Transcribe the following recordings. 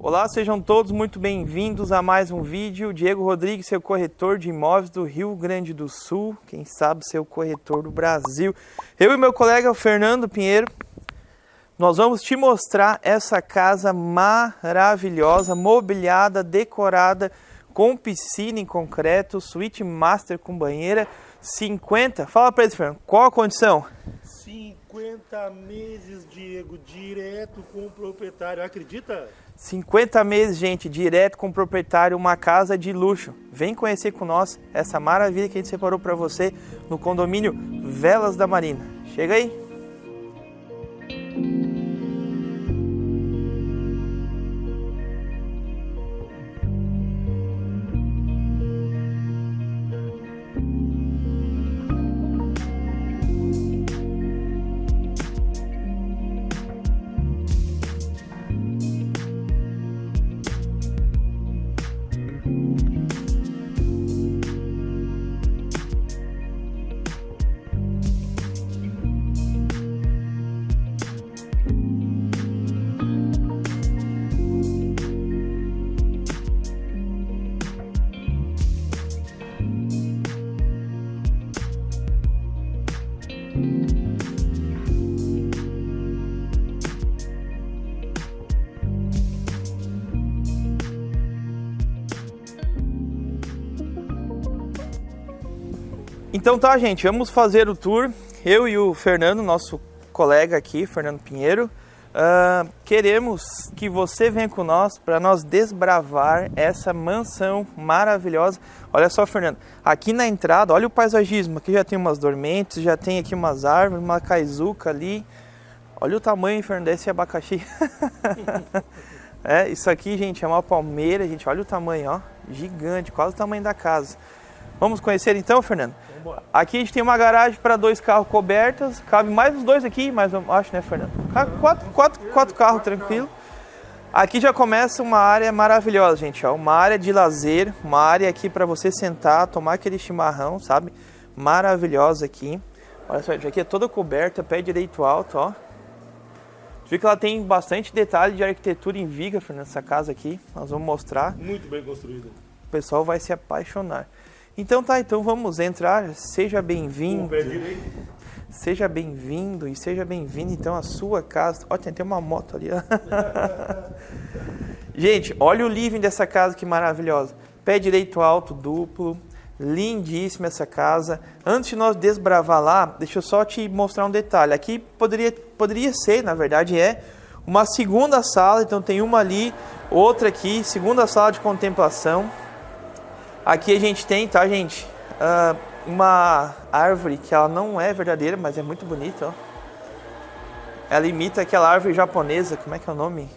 Olá, sejam todos muito bem-vindos a mais um vídeo. Diego Rodrigues, seu corretor de imóveis do Rio Grande do Sul, quem sabe seu corretor do Brasil. Eu e meu colega Fernando Pinheiro, nós vamos te mostrar essa casa maravilhosa, mobiliada, decorada, com piscina em concreto, suíte master com banheira, 50. Fala para eles, Fernando, qual a condição? 50 meses, Diego, direto com o proprietário, acredita? 50 meses, gente, direto com o proprietário, uma casa de luxo. Vem conhecer com nós essa maravilha que a gente separou para você no condomínio Velas da Marina. Chega aí! Então tá, gente, vamos fazer o tour. Eu e o Fernando, nosso colega aqui, Fernando Pinheiro, uh, queremos que você venha com nós para nós desbravar essa mansão maravilhosa. Olha só, Fernando, aqui na entrada, olha o paisagismo. Aqui já tem umas dormentes, já tem aqui umas árvores, uma caizuca ali. Olha o tamanho, Fernando, desse abacaxi. é, isso aqui, gente, é uma palmeira, gente. Olha o tamanho, ó, gigante, quase o tamanho da casa. Vamos conhecer então, Fernando? Aqui a gente tem uma garagem para dois carros cobertas, cabe mais os dois aqui, mas eu acho, né, Fernando? Quatro, quatro, quatro carros tranquilo. Aqui já começa uma área maravilhosa, gente, ó, uma área de lazer, uma área aqui para você sentar, tomar aquele chimarrão, sabe? Maravilhosa aqui. Olha só, aqui é toda coberta, pé direito alto, ó. Viu que ela tem bastante detalhe de arquitetura em viga, Fernando, essa casa aqui. Nós vamos mostrar. Muito bem construída. O pessoal vai se apaixonar. Então tá, então vamos entrar. Seja bem-vindo. Seja bem-vindo e seja bem-vindo então à sua casa. Ó, tem até uma moto ali. Gente, olha o living dessa casa que maravilhosa. Pé direito alto, duplo. Lindíssima essa casa. Antes de nós desbravar lá, deixa eu só te mostrar um detalhe. Aqui poderia, poderia ser, na verdade é, uma segunda sala. Então tem uma ali, outra aqui, segunda sala de contemplação. Aqui a gente tem, tá, gente? Uh, uma árvore que ela não é verdadeira, mas é muito bonita, ó. Ela imita aquela árvore japonesa, como é que é o nome?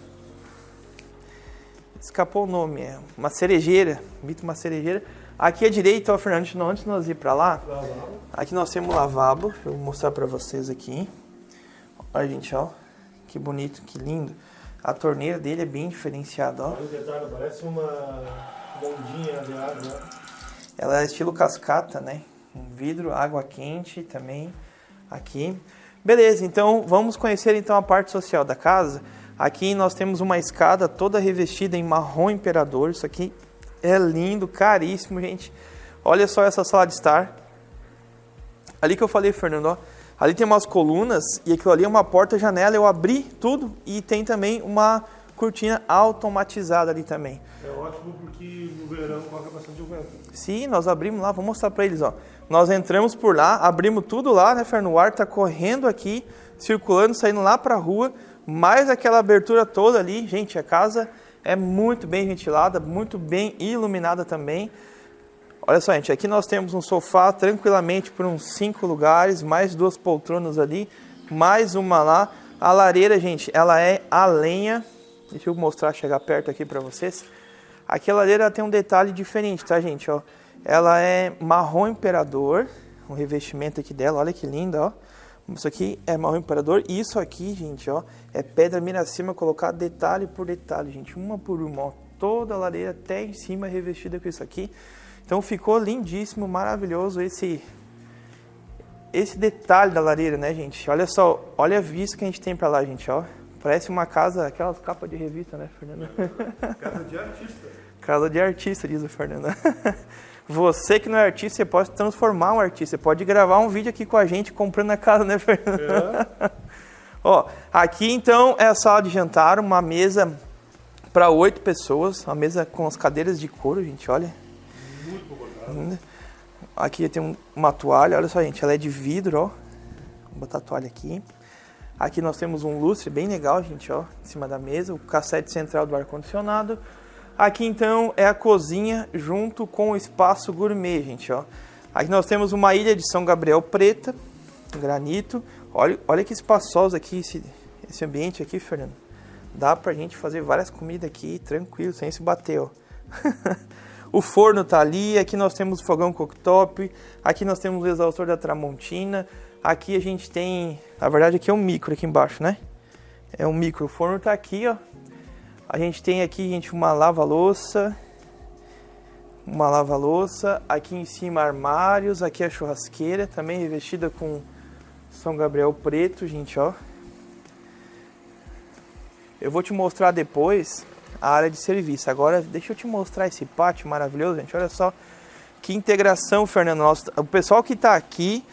Escapou o nome, é uma cerejeira, imita uma cerejeira. Aqui à direita, ó, Fernando, antes de nós ir para lá, aqui nós temos lavabo, deixa eu mostrar para vocês aqui. Olha, gente, ó, que bonito, que lindo. A torneira dele é bem diferenciada, ó. Olha o detalhe, parece uma bondinha de água. Ela é estilo cascata, né? Um vidro, água quente também aqui. Beleza, então vamos conhecer então a parte social da casa. Aqui nós temos uma escada toda revestida em marrom imperador. Isso aqui é lindo, caríssimo, gente. Olha só essa sala de estar. Ali que eu falei, Fernando, ó. Ali tem umas colunas e aquilo ali é uma porta-janela. Eu abri tudo e tem também uma cortina automatizada ali também. É ótimo porque no verão coloca bastante vento. Sim, nós abrimos lá, vou mostrar para eles, ó. Nós entramos por lá, abrimos tudo lá, né, Fernando? O ar tá correndo aqui, circulando, saindo lá para a rua, mais aquela abertura toda ali. Gente, a casa é muito bem ventilada, muito bem iluminada também. Olha só, gente, aqui nós temos um sofá tranquilamente por uns cinco lugares, mais duas poltronas ali, mais uma lá. A lareira, gente, ela é a lenha, Deixa eu mostrar, chegar perto aqui para vocês. Aqui a lareira tem um detalhe diferente, tá, gente? Ó, ela é marrom imperador, o revestimento aqui dela, olha que linda, ó. Isso aqui é marrom imperador e isso aqui, gente, ó, é pedra miracema colocada detalhe por detalhe, gente, uma por uma, ó. Toda a lareira até em cima revestida com isso aqui. Então ficou lindíssimo, maravilhoso esse esse detalhe da lareira, né, gente? Olha só, olha a vista que a gente tem para lá, gente, ó Parece uma casa, aquelas capas de revista, né, Fernando? Casa de artista. Casa de artista, diz o Fernando. Você que não é artista, você pode transformar um artista. Você pode gravar um vídeo aqui com a gente comprando a casa, né, Fernando? É. Ó, aqui então é a sala de jantar, uma mesa para oito pessoas, uma mesa com as cadeiras de couro, gente, olha. Muito confortável. Aqui tem um- uma toalha, olha só, gente, ela é de vidro, ó. Vou botar a toalha aqui. Aqui nós temos um lustre bem legal, gente, ó, em cima da mesa, o cassete central do ar-condicionado. Aqui então é a cozinha junto com o espaço gourmet, gente, ó. Aqui nós temos uma ilha de São Gabriel preta, granito. Olha, olha que espaçoso aqui esse, esse ambiente aqui, Fernando. Dá pra gente fazer várias comidas aqui tranquilo, sem se bater, ó. o forno tá ali, aqui nós temos o fogão cooktop, aqui nós temos o exaustor da Tramontina, aqui a gente tem, na verdade aqui é um micro aqui embaixo, né? É um micro, o forno tá aqui, ó. A gente tem aqui, gente, uma lava-louça, uma lava-louça, aqui em cima armários, aqui a churrasqueira, também revestida com São Gabriel preto, gente, ó. Eu vou te mostrar depois a área de serviço. Agora, deixa eu te mostrar esse pátio maravilhoso, gente. Olha só que integração, Fernando. O pessoal que está aqui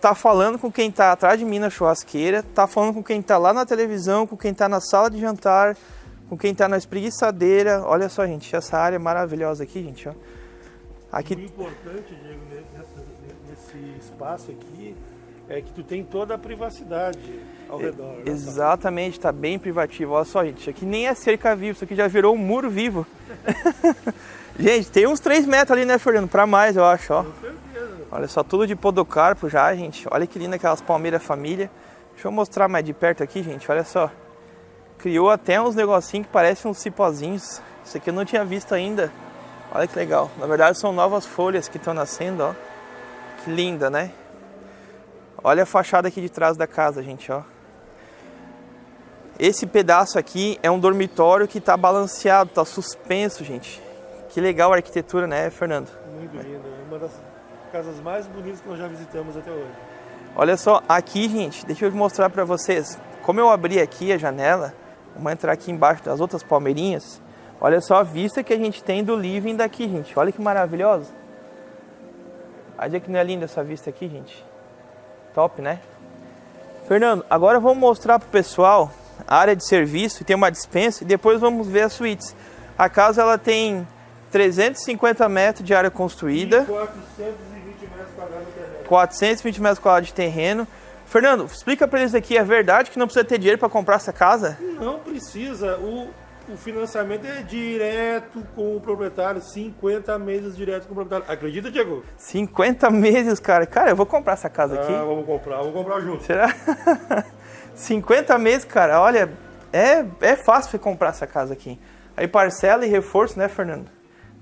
tá falando com quem está atrás de mim na churrasqueira, tá falando com quem está lá na televisão, com quem está na sala de jantar, com quem está na espreguiçadeira. Olha só, gente, essa área maravilhosa aqui, gente, ó. O Aqui importante, Diego, nesse espaço aqui é que tu tem toda a privacidade ao redor. né? Exatamente, tá bem privativo. Olha só, gente, isso aqui nem é cerca viva, isso aqui já virou um muro vivo. gente, tem uns 3 metros ali, né, Fernando? Pra mais, eu acho, ó. Olha só, tudo de podocarpo já, gente. Olha que linda aquelas palmeiras família. Deixa eu mostrar mais de perto aqui, gente. Olha só. Criou até uns negocinhos que parecem uns cipózinhos. Isso aqui eu não tinha visto ainda. Olha que legal. Na verdade são novas folhas que estão nascendo, ó. Que linda, né? Olha a fachada aqui de trás da casa, gente, ó. Esse pedaço aqui é um dormitório que tá balanceado, tá suspenso, gente. Que legal a arquitetura, né, Fernando? Muito linda. É uma das casas mais bonitas que nós já visitamos até hoje. Olha só, aqui, gente, deixa eu mostrar pra vocês. Como eu abri aqui a janela, vamos entrar aqui embaixo das outras palmeirinhas. Olha só a vista que a gente tem do living daqui, gente. Olha que maravilhoso. Olha que não é linda essa vista aqui, gente. Top, né? Fernando, agora vamos mostrar pro pessoal a área de serviço, tem uma dispensa e depois vamos ver as suítes. A casa ela tem 350 metros de área construída. E 420 420 metros quadrados de terreno. Fernando, explica pra eles aqui, é verdade que não precisa ter dinheiro para comprar essa casa? Não precisa. O, o financiamento é direto com o proprietário, 50 meses direto com o proprietário. Acredita, Diego? 50 meses, cara. Cara, eu vou comprar essa casa aqui. Ah, vamos comprar, vamos comprar junto. Será? 50 meses, cara. Olha, é, é fácil você comprar essa casa aqui. Aí parcela e reforço, né, Fernando?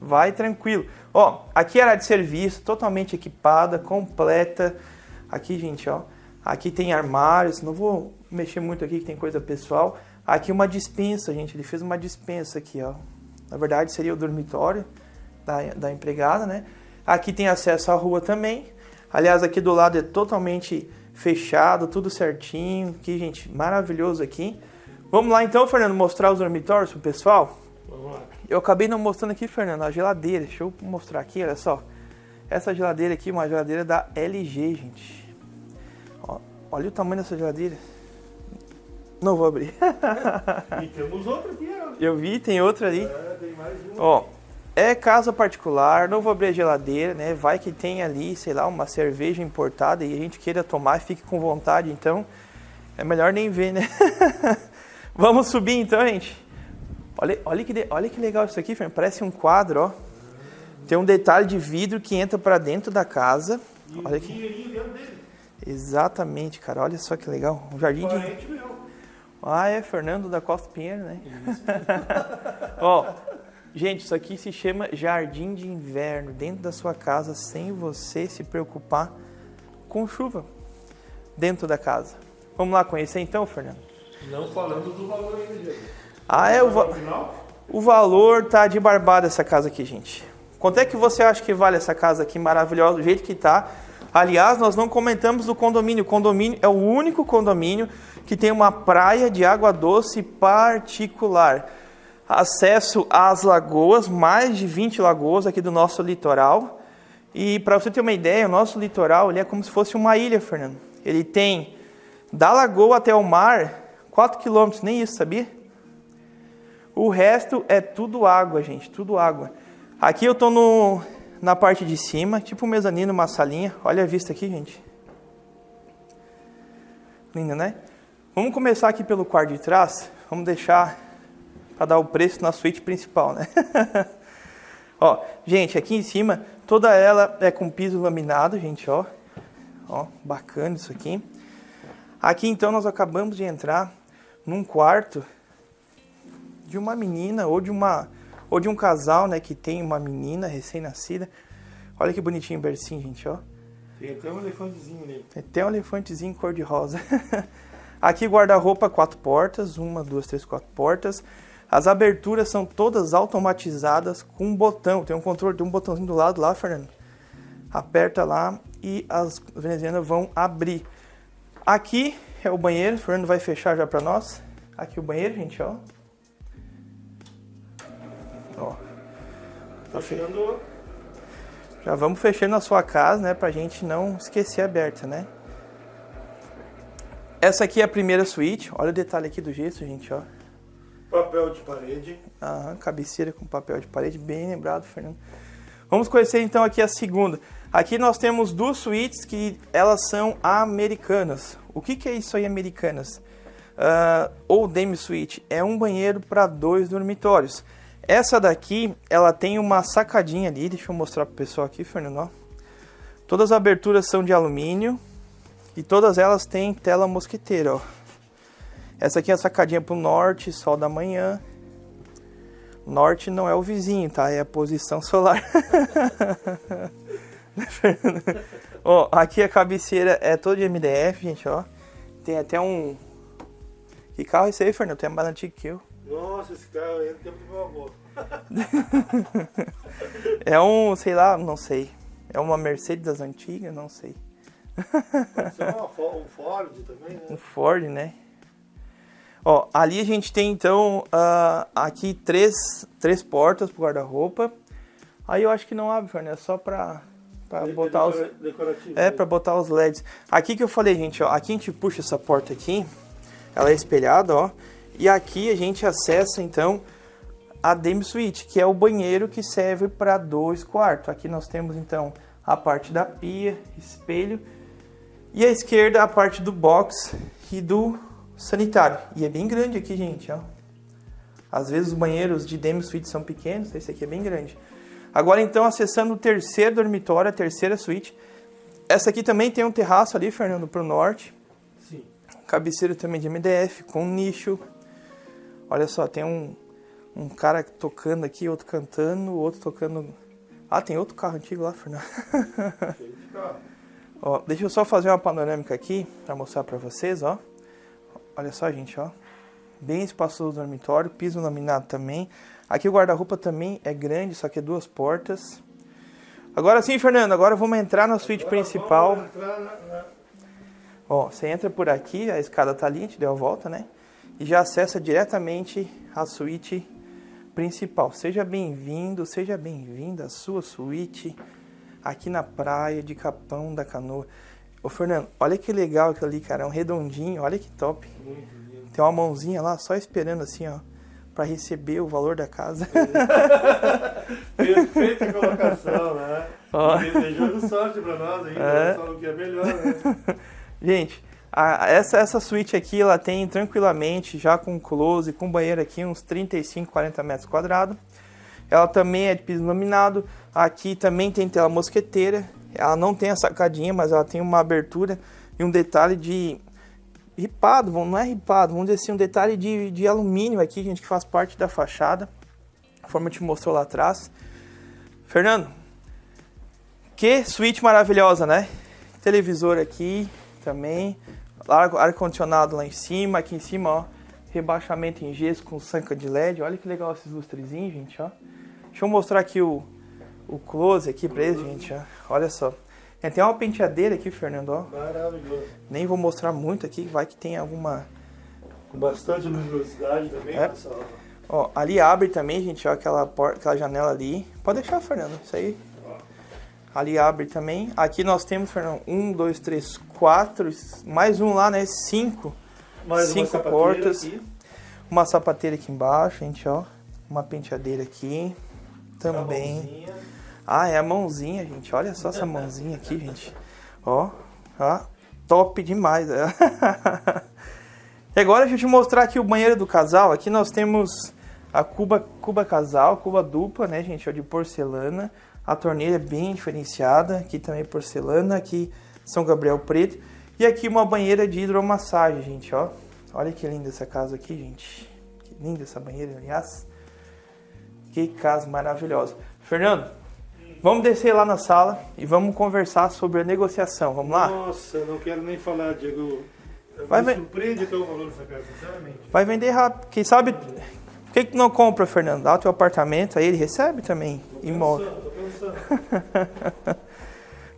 Vai tranquilo. Ó, aqui era de serviço, totalmente equipada, completa. Aqui, gente, ó. Aqui tem armários. Não vou mexer muito aqui, que tem coisa pessoal. Aqui uma dispensa, gente. Ele fez uma dispensa aqui, ó. Na verdade, seria o dormitório da, da empregada, né? Aqui tem acesso à rua também. Aliás, aqui do lado é totalmente fechado, tudo certinho. Aqui, gente, maravilhoso aqui. Vamos lá então, Fernando, mostrar os dormitórios pro pessoal? Vamos lá. Eu acabei não mostrando aqui, Fernando, a geladeira. Deixa eu mostrar aqui, olha só. Essa geladeira aqui, uma geladeira da LG, gente. Ó, olha o tamanho dessa geladeira. Não vou abrir. E temos outro aqui, ó. Eu vi, tem outra ali. É, tem mais um. Ó, é casa particular, não vou abrir a geladeira, né? Vai que tem ali, sei lá, uma cerveja importada e a gente queira tomar e fique com vontade, então é melhor nem ver, né? Vamos subir então, gente. Olha, olha, que, de- olha que legal isso aqui, Fernando. Parece um quadro, ó. Tem um detalhe de vidro que entra pra dentro da casa. E Olha aqui. dentro dele. Exatamente, cara. Olha só que legal. Um jardim de meu. ah, é Fernando da Costa Pinheiro, né? Ó, gente, isso aqui se chama jardim de inverno, dentro da sua casa, sem você se preocupar com chuva dentro da casa. Vamos lá conhecer então, Fernando? Não falando do valor ainda, Diego. Ah, é o, va- o valor tá de barbada essa casa aqui, gente. Quanto é que você acha que vale essa casa aqui maravilhosa, do jeito que tá? Aliás, nós não comentamos do condomínio. O condomínio é o único condomínio que tem uma praia de água doce particular. Acesso às lagoas, mais de 20 lagoas aqui do nosso litoral. E para você ter uma ideia, o nosso litoral ele é como se fosse uma ilha, Fernando. Ele tem da lagoa até o mar 4 quilômetros, nem isso, sabia? O resto é tudo água, gente, tudo água. Aqui eu estou no, na parte de cima, tipo um mezanino, uma salinha. Olha a vista aqui, gente. Linda, né? Vamos começar aqui pelo quarto de trás. Vamos deixar para dar o preço na suíte principal, né? ó, gente, aqui em cima, toda ela é com piso laminado, gente, ó. Ó, bacana isso aqui. Aqui então nós acabamos de entrar num quarto de uma menina ou de uma ou de um casal, né, que tem uma menina recém-nascida. Olha que bonitinho o bercinho, gente, ó. Tem até um elefantezinho ali. Tem até um elefantezinho cor de rosa. Aqui guarda-roupa quatro portas, uma, duas, três, quatro portas. As aberturas são todas automatizadas com um botão. Tem um controle, tem um botãozinho do lado lá, Fernando. Aperta lá e as venezianas vão abrir. Aqui é o banheiro, o Fernando vai fechar já para nós. Aqui o banheiro, gente. Ó. Tá fechando. Já vamos fechando a sua casa, né, pra gente não esquecer aberta, né? Essa aqui é a primeira suíte. Olha o detalhe aqui do gesso, gente, ó. Papel de parede. Aham, cabeceira com papel de parede, bem lembrado, Fernando. Vamos conhecer então aqui a segunda. Aqui nós temos duas suítes que elas são americanas. O que, que é isso aí, americanas? Uh, ou demi suite é um banheiro para dois dormitórios. Essa daqui, ela tem uma sacadinha ali, deixa eu mostrar pro pessoal aqui, Fernando. Ó. Todas as aberturas são de alumínio e todas elas têm tela mosquiteira, ó. Essa aqui é a sacadinha pro norte, sol da manhã. Norte não é o vizinho, tá? É a posição solar. ó, aqui a cabeceira é toda de MDF, gente, ó. Tem até um... Que carro é esse aí, Fernando? Tem mais antigo que eu. Nossa, esse carro aí é do tempo do meu avô. é um, sei lá, não sei. É uma Mercedes das antigas, não sei. Isso é uma, um Ford também, né? Um Ford, né? Ó, ali a gente tem então uh, aqui três, três portas pro guarda-roupa. Aí eu acho que não abre, Fernando, é só pra, pra De- botar os. Decorativo. É, né? pra botar os LEDs. Aqui que eu falei, gente, ó. Aqui a gente puxa essa porta aqui. Ela é espelhada, ó. E aqui a gente acessa, então, a Demi Suite, que é o banheiro que serve para dois quartos. Aqui nós temos, então, a parte da pia, espelho. E à esquerda, a parte do box e do sanitário. E é bem grande aqui, gente, ó. Às vezes os banheiros de Demi Suite são pequenos, esse aqui é bem grande. Agora, então, acessando o terceiro dormitório, a terceira suíte. Essa aqui também tem um terraço ali, Fernando, para o norte. Sim. Cabeceira também de MDF, com nicho. Olha só, tem um, um cara tocando aqui, outro cantando, outro tocando. Ah, tem outro carro antigo lá, Fernando. Ó, deixa eu só fazer uma panorâmica aqui para mostrar para vocês, ó. Olha só, gente, ó. Bem espaçoso o dormitório, piso laminado também. Aqui o guarda-roupa também é grande, só que é duas portas. Agora sim, Fernando, agora vamos entrar na suíte Agora principal. na- Ó, você entra por aqui, a escada tá ali, a gente deu a volta, né? E já acessa diretamente a suíte principal. Seja bem-vindo, seja bem-vinda à sua suíte aqui na praia de Capão da Canoa. Ô Fernando, olha que legal aquilo ali, cara, é um redondinho, olha que top. Muito lindo. Tem uma mãozinha lá só esperando assim, ó, para receber o valor da casa. Perfeita colocação, né? Ó. Desejando sorte pra nós aí, É. só o que é melhor, né? Gente, a- essa, essa suíte aqui, ela tem tranquilamente, já com close, com banheiro aqui, uns 35, 40 metros quadrados. Ela também é de piso laminado. Aqui também tem tela mosqueteira. Ela não tem a sacadinha, mas ela tem uma abertura e um detalhe de ripado, não é ripado, vamos dizer assim, um detalhe de, de alumínio aqui, gente, que faz parte da fachada. Conforme eu te mostrou lá atrás. Fernando, que suíte maravilhosa, né? Televisor aqui também. Ar- Ar-condicionado lá em cima. Aqui em cima, ó. Rebaixamento em gesso com sanca de LED. Olha que legal esses lustrezinhos, gente, ó. Deixa eu mostrar aqui o, o close aqui pra eles, gente, ó. Olha só. Tem até uma penteadeira aqui, Fernando, ó. Maravilhoso. Nem vou mostrar muito aqui, vai que tem alguma... Com bastante luminosidade também, É. pessoal. Ó, ali abre também, gente, ó, aquela, porta, aquela janela ali. Pode deixar, Fernando, isso aí. Ali abre também. Aqui nós temos, Fernando, um, dois, três, quatro, mais um lá, né? Cinco. Mais Cinco portas. aqui. Uma sapateira aqui embaixo, gente, ó. Uma penteadeira aqui. Também. Ah, é a mãozinha, gente. Olha só essa mãozinha aqui, gente. Ó, ó. Top demais. é. e agora deixa eu te mostrar aqui o banheiro do casal. Aqui nós temos a cuba, cuba casal, cuba dupla, né, gente? Ó, de porcelana. A torneira é bem diferenciada. Aqui também porcelana. Aqui São Gabriel preto. E aqui uma banheira de hidromassagem, gente, ó. Olha que linda essa casa aqui, gente. Que linda essa banheira, aliás. Que casa maravilhosa. Fernando, vamos descer lá na sala e vamos conversar sobre a negociação. Vamos lá? Nossa, não quero nem falar, Diego. Vai me surpreende o valor dessa casa, sinceramente. Vai vender rápido. Quem sabe. Por que, que não compra, Fernando? Dá o teu apartamento, aí ele recebe também. Imóvel.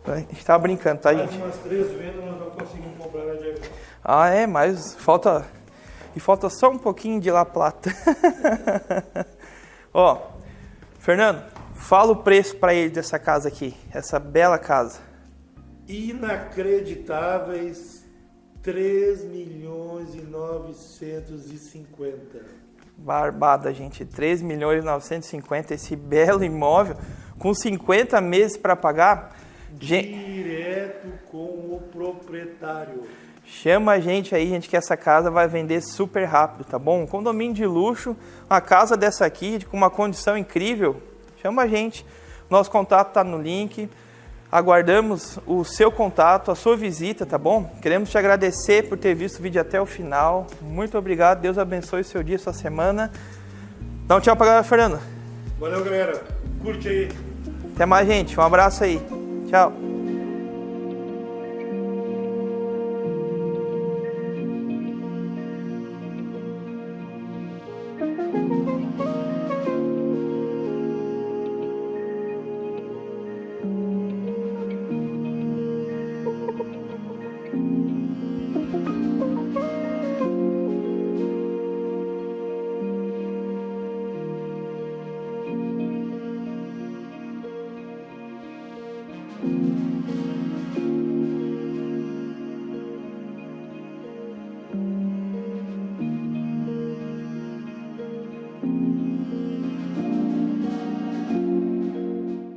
A gente tava brincando, tá, Mais gente? umas três vendas nós não conseguimos comprar, né, Diego? Ah, é, mas falta. E falta só um pouquinho de La Plata. Ó, Fernando, fala o preço pra ele dessa casa aqui. Essa bela casa. Inacreditáveis 3 milhões e 950. Barbada, gente. 3 milhões e 950 esse belo imóvel com 50 meses para pagar. Direto com o proprietário. Chama a gente aí, gente, que essa casa vai vender super rápido, tá bom? Um condomínio de luxo, uma casa dessa aqui, com uma condição incrível. Chama a gente. Nosso contato tá no link. Aguardamos o seu contato, a sua visita, tá bom? Queremos te agradecer por ter visto o vídeo até o final. Muito obrigado. Deus abençoe seu dia, sua semana. Dá um tchau pra galera, Fernando. Valeu, galera. Curte aí. Até mais, gente. Um abraço aí. Tchau.